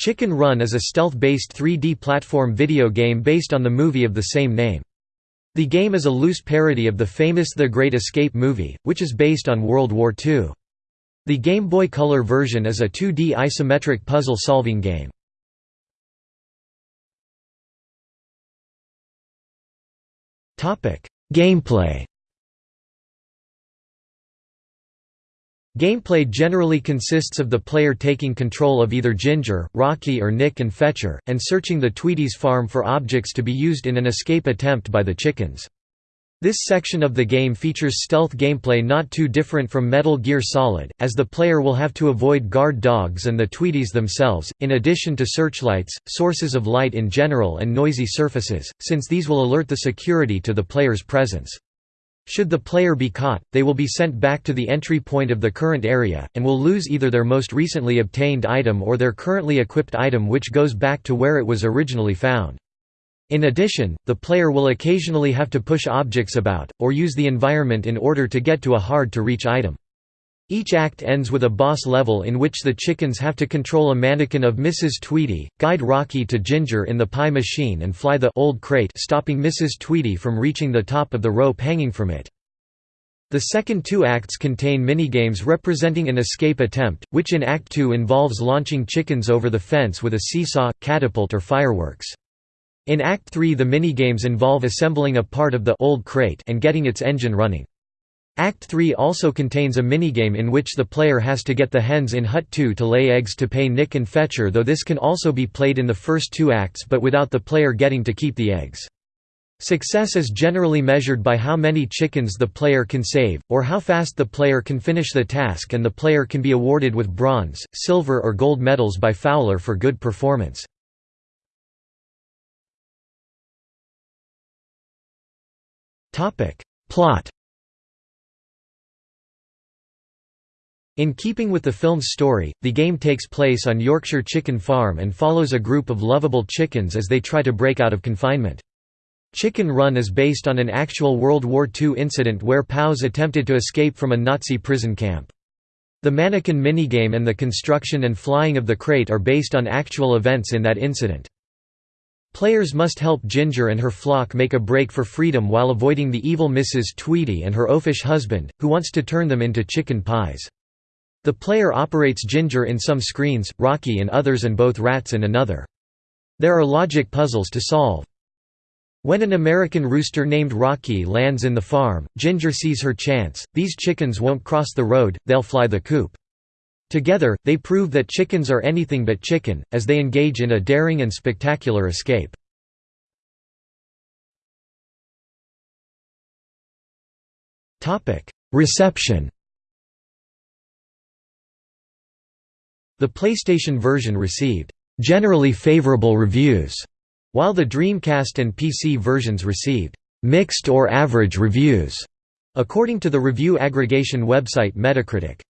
Chicken Run is a stealth-based 3D platform video game based on the movie of the same name. The game is a loose parody of the famous The Great Escape movie, which is based on World War II. The Game Boy Color version is a 2D isometric puzzle-solving game. Gameplay Gameplay generally consists of the player taking control of either Ginger, Rocky or Nick and Fetcher, and searching the Tweedys farm for objects to be used in an escape attempt by the chickens. This section of the game features stealth gameplay not too different from Metal Gear Solid, as the player will have to avoid guard dogs and the Tweedys themselves, in addition to searchlights, sources of light in general and noisy surfaces, since these will alert the security to the player's presence. Should the player be caught, they will be sent back to the entry point of the current area, and will lose either their most recently obtained item or their currently equipped item which goes back to where it was originally found. In addition, the player will occasionally have to push objects about, or use the environment in order to get to a hard-to-reach item. Each act ends with a boss level in which the chickens have to control a mannequin of Mrs. Tweedy, guide Rocky to Ginger in the pie machine and fly the old crate stopping Mrs. Tweedy from reaching the top of the rope hanging from it. The second two acts contain minigames representing an escape attempt, which in Act 2 involves launching chickens over the fence with a seesaw, catapult or fireworks. In Act 3 the minigames involve assembling a part of the old crate and getting its engine running. Act 3 also contains a minigame in which the player has to get the hens in Hut 2 to lay eggs to pay Nick and Fetcher though this can also be played in the first two acts but without the player getting to keep the eggs. Success is generally measured by how many chickens the player can save, or how fast the player can finish the task and the player can be awarded with bronze, silver or gold medals by Fowler for good performance. Plot In keeping with the film's story, the game takes place on Yorkshire Chicken Farm and follows a group of lovable chickens as they try to break out of confinement. Chicken Run is based on an actual World War II incident where POWs attempted to escape from a Nazi prison camp. The mannequin minigame and the construction and flying of the crate are based on actual events in that incident. Players must help Ginger and her flock make a break for freedom while avoiding the evil Mrs. Tweedy and her oafish husband, who wants to turn them into chicken pies. The player operates Ginger in some screens, Rocky in others and both rats in another. There are logic puzzles to solve. When an American rooster named Rocky lands in the farm, Ginger sees her chance, these chickens won't cross the road, they'll fly the coop. Together, they prove that chickens are anything but chicken, as they engage in a daring and spectacular escape. Reception The PlayStation version received generally favorable reviews, while the Dreamcast and PC versions received mixed or average reviews, according to the review aggregation website Metacritic.